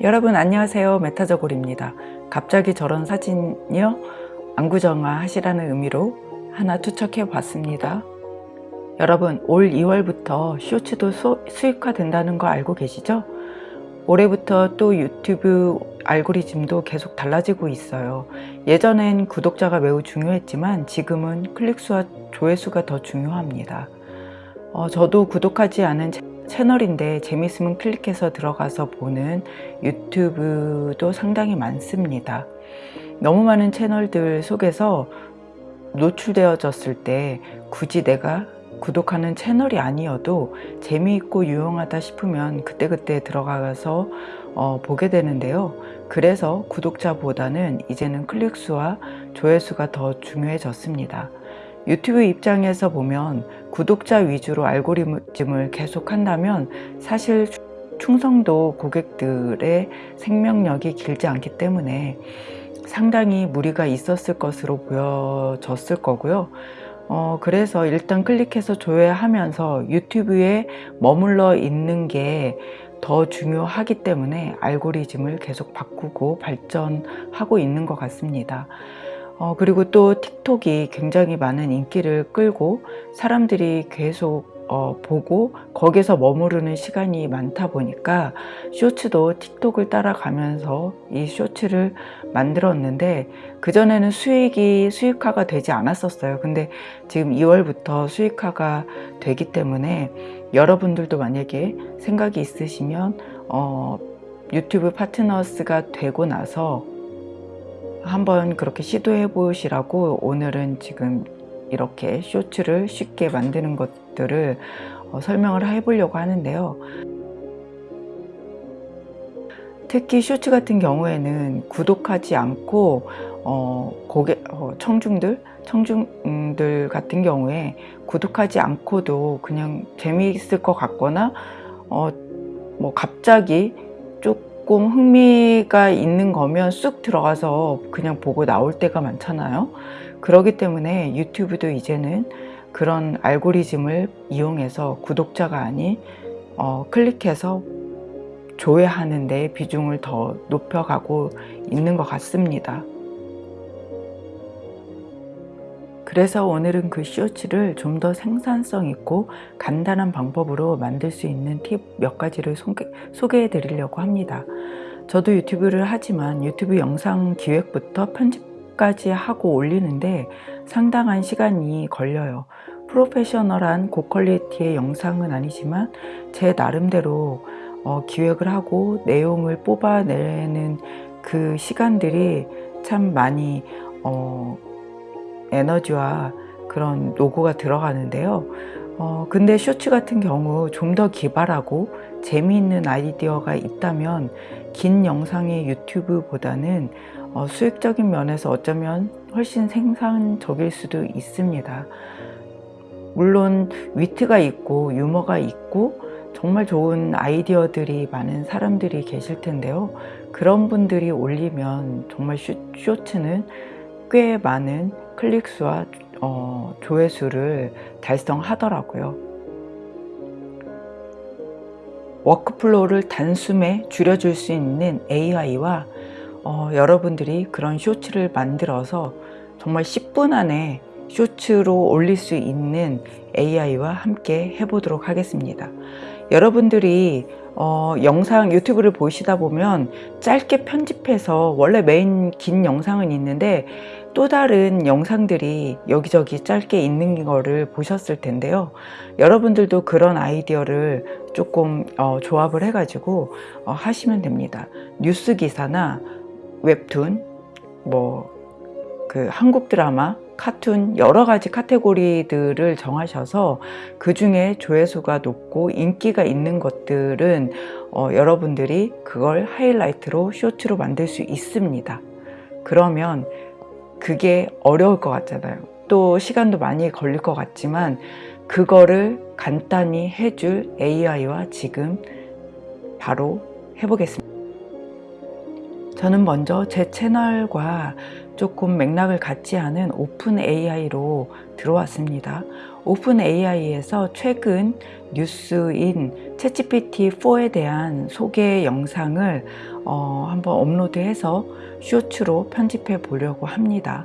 여러분 안녕하세요. 메타저골입니다. 갑자기 저런 사진이요? 안구정화 하시라는 의미로 하나 투척해 봤습니다. 여러분 올 2월부터 쇼츠도 수익화 된다는 거 알고 계시죠? 올해부터 또 유튜브 알고리즘도 계속 달라지고 있어요. 예전엔 구독자가 매우 중요했지만 지금은 클릭수와 조회수가 더 중요합니다. 어, 저도 구독하지 않은 채널인데 재밌으면 클릭해서 들어가서 보는 유튜브도 상당히 많습니다. 너무 많은 채널들 속에서 노출되어졌을 때 굳이 내가 구독하는 채널이 아니어도 재미있고 유용하다 싶으면 그때그때 들어가서 어, 보게 되는데요. 그래서 구독자보다는 이제는 클릭수와 조회수가 더 중요해졌습니다. 유튜브 입장에서 보면 구독자 위주로 알고리즘을 계속 한다면 사실 충성도 고객들의 생명력이 길지 않기 때문에 상당히 무리가 있었을 것으로 보여졌을 거고요. 어, 그래서 일단 클릭해서 조회하면서 유튜브에 머물러 있는 게 더 중요하기 때문에 알고리즘을 계속 바꾸고 발전하고 있는 것 같습니다. 어, 그리고 또 틱톡이 굉장히 많은 인기를 끌고 사람들이 계속 어, 보고 거기서 머무르는 시간이 많다 보니까 쇼츠도 틱톡을 따라가면서 이 쇼츠를 만들었는데 그전에는 수익이 수익화가 되지 않았었어요. 근데 지금 2월부터 수익화가 되기 때문에 여러분들도 만약에 생각이 있으시면 어, 유튜브 파트너스가 되고 나서 한번 그렇게 시도해 보시라고 오늘은 지금 이렇게 쇼츠를 쉽게 만드는 것들을 어, 설명을 해 보려고 하는데요. 특히 쇼츠 같은 경우에는 구독하지 않고 어, 고객, 어, 청중들 청중들 같은 경우에 구독하지 않고도 그냥 재미있을 것 같거나 어, 뭐 갑자기 조금 흥미가 있는 거면 쑥 들어가서 그냥 보고 나올 때가 많잖아요. 그러기 때문에 유튜브도 이제는 그런 알고리즘을 이용해서 구독자가 아닌 어, 클릭해서 조회하는 데 비중을 더 높여가고 있는 것 같습니다 그래서 오늘은 그 쇼츠를 좀 더 생산성 있고 간단한 방법으로 만들 수 있는 팁 몇 가지를 소개, 해 드리려고 합니다. 저도 유튜브를 하지만 유튜브 영상 기획부터 편집까지 하고 올리는데 상당한 시간이 걸려요. 프로페셔널한 고퀄리티의 영상은 아니지만 제 나름대로 어, 기획을 하고 내용을 뽑아내는 그 시간들이 참 많이 어, 에너지와 그런 노고가 들어가는데요. 어, 근데 쇼츠 같은 경우 좀 더 기발하고 재미있는 아이디어가 있다면 긴 영상의 유튜브보다는 어, 수익적인 면에서 어쩌면 훨씬 생산적일 수도 있습니다. 물론 위트가 있고 유머가 있고 정말 좋은 아이디어들이 많은 사람들이 계실 텐데요. 그런 분들이 올리면 정말 쇼, 쇼츠는 꽤 많은 클릭수와 어, 조회수를 달성하더라고요. workflow를 단숨에 줄여줄 수 있는 AI와 어, 여러분들이 그런 쇼츠를 만들어서 정말 10분 안에 쇼츠로 올릴 수 있는 AI와 함께 해보도록 하겠습니다. 여러분들이 어, 영상 유튜브를 보시다 보면 짧게 편집해서 원래 메인 긴 영상은 있는데 또 다른 영상들이 여기저기 짧게 있는 거를 보셨을 텐데요. 여러분들도 그런 아이디어를 조금 어, 조합을 해 가지고 어, 하시면 됩니다. 뉴스 기사나 웹툰 뭐 그 한국 드라마 카툰 여러 가지 카테고리들을 정하셔서 그 중에 조회수가 높고 인기가 있는 것들은 어, 여러분들이 그걸 하이라이트로 쇼츠로 만들 수 있습니다. 그러면 그게 어려울 것 같잖아요. 또 시간도 많이 걸릴 것 같지만 그거를 간단히 해줄 AI와 지금 바로 해보겠습니다 저는 먼저 제 채널과 조금 맥락을 같지 않은 오픈 AI로 들어왔습니다 오픈 AI에서 최근 뉴스인 챗GPT4에 대한 소개 영상을 어, 한번 업로드해서 쇼츠로 편집해 보려고 합니다.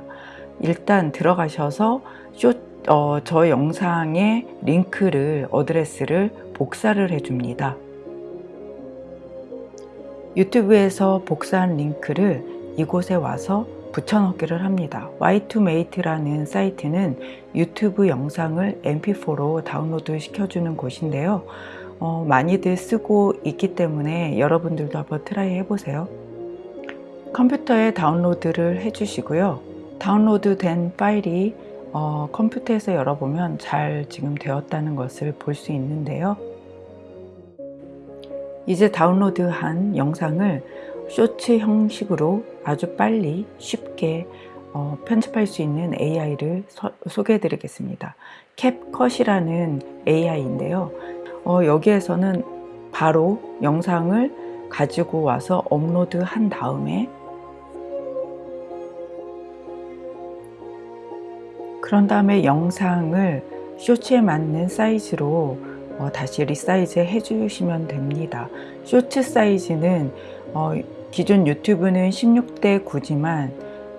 일단 들어가셔서 쇼, 어, 저 영상의 링크를 어드레스를 복사를 해줍니다. 유튜브에서 복사한 링크를 이곳에 와서 붙여넣기를 합니다. Y2Mate라는 사이트는 유튜브 영상을 mp4로 다운로드 시켜주는 곳인데요. 어, 많이들 쓰고 있기 때문에 여러분들도 한번 try 해보세요. 컴퓨터에 다운로드를 해주시고요. 다운로드 된 파일이 어, 컴퓨터에서 열어보면 잘 지금 되었다는 것을 볼 수 있는데요. 이제 다운로드한 영상을 쇼츠 형식으로 아주 빨리 쉽게 어, 편집할 수 있는 AI를 소개해 드리겠습니다. 캡컷이라는 AI인데요. 어, 여기에서는 바로 영상을 가지고 와서 업로드 한 다음에 그런 다음에 영상을 쇼츠에 맞는 사이즈로 어, 다시 resize 해주시면 됩니다. 쇼츠 사이즈는 어, 기존 유튜브는 16대 9지만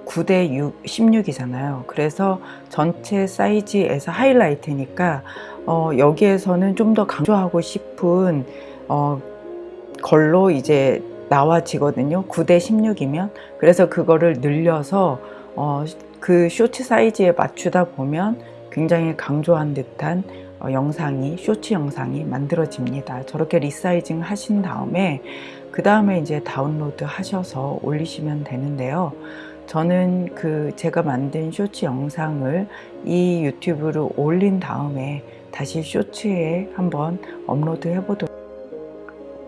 9대 6, 16이잖아요. 그래서 전체 사이즈에서 하이라이트니까 어, 여기에서는 좀 더 강조하고 싶은 어, 걸로 이제 나와지거든요. 9대 16이면 그래서 그거를 늘려서 어, 그 쇼츠 사이즈에 맞추다 보면 굉장히 강조한 듯한 어, 영상이 쇼츠 영상이 만들어집니다. 저렇게 resizing 하신 다음에 그 다음에 이제 다운로드 하셔서 올리시면 되는데요. 저는 그 제가 만든 쇼츠 영상을 이 유튜브로 올린 다음에 다시 쇼츠에 한번 업로드 해보도록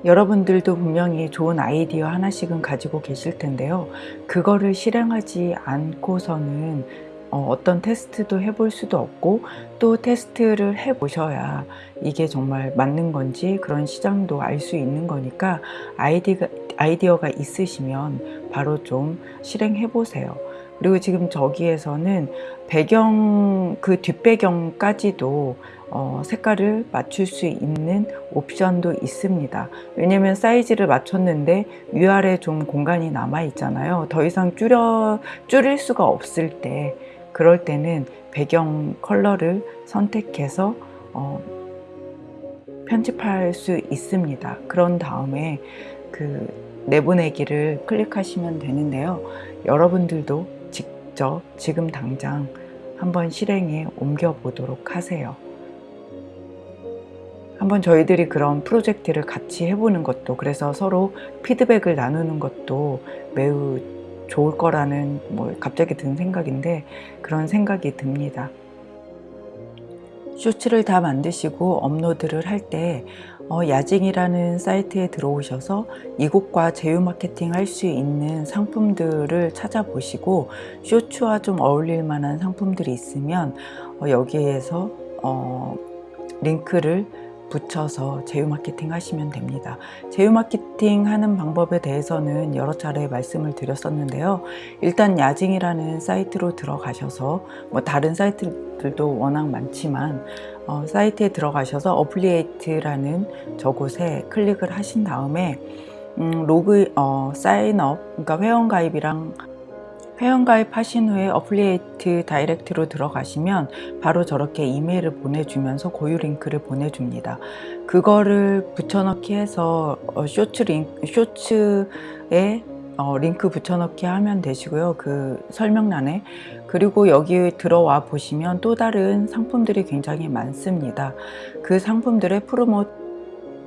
여러분들도 분명히 좋은 아이디어 하나씩은 가지고 계실 텐데요. 그거를 실행하지 않고서는 어, 떤 테스트도 해볼 수도 없고 또 테스트를 해보셔야 이게 정말 맞는 건지 그런 시장도 알 수 있는 거니까 아이디가, 아이디어가 있으시면 바로 좀 실행해 보세요. 그리고 지금 저기에서는 배경 그 뒷배경까지도 어, 색깔을 맞출 수 있는 옵션도 있습니다 왜냐면 사이즈를 맞췄는데 위아래 좀 공간이 남아 있잖아요 더 이상 줄여 줄일 수가 없을 때 그럴 때는 배경 컬러를 선택해서 어, 편집할 수 있습니다. 그런 다음에 그 내보내기를 클릭하시면 되는데요. 여러분들도 직접 지금 당장 한번 실행에 옮겨 보도록 하세요. 한번 저희들이 그런 프로젝트를 같이 해보는 것도 그래서 서로 피드백을 나누는 것도 매우 좋을 거라는 뭐 갑자기 든 생각인데 그런 생각이 듭니다. 쇼츠를 다 만드시고 업로드를 할때 어, 야징이라는 사이트에 들어오셔서 이곳과 제휴 마케팅 할 수 있는 상품들을 찾아보시고 쇼츠와 좀 어울릴 만한 상품들이 있으면 어, 여기에서 어, 링크를 붙여서 제휴 마케팅 하시면 됩니다. 제휴 마케팅 하는 방법에 대해서는 여러 차례 말씀을 드렸었는데요. 일단 야징이라는 사이트로 들어가셔서 뭐 다른 사이트들도 워낙 많지만 어, 사이트에 들어가셔서 affiliate라는 저곳에 클릭을 하신 다음에 음, 로그 어, sign up 그러니까 회원 가입이랑 회원가입 하신 후에 affiliate direct로 들어가시면 바로 저렇게 이메일을 보내주면서 고유 링크를 보내줍니다. 그거를 붙여넣기 해서 어, 쇼츠 링크, 쇼츠에 어, 링크 붙여넣기 하면 되시고요. 그 설명란에. 그리고 여기 들어와 보시면 또 다른 상품들이 굉장히 많습니다. 그 상품들의 프로모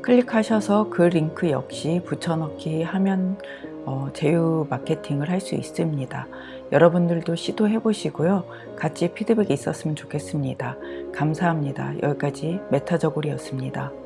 클릭하셔서 그 링크 역시 붙여넣기 하면 어, 제휴 마케팅을 할 수 있습니다. 여러분들도 시도해 보시고요. 같이 피드백이 있었으면 좋겠습니다. 감사합니다. 여기까지 메타저골이었습니다.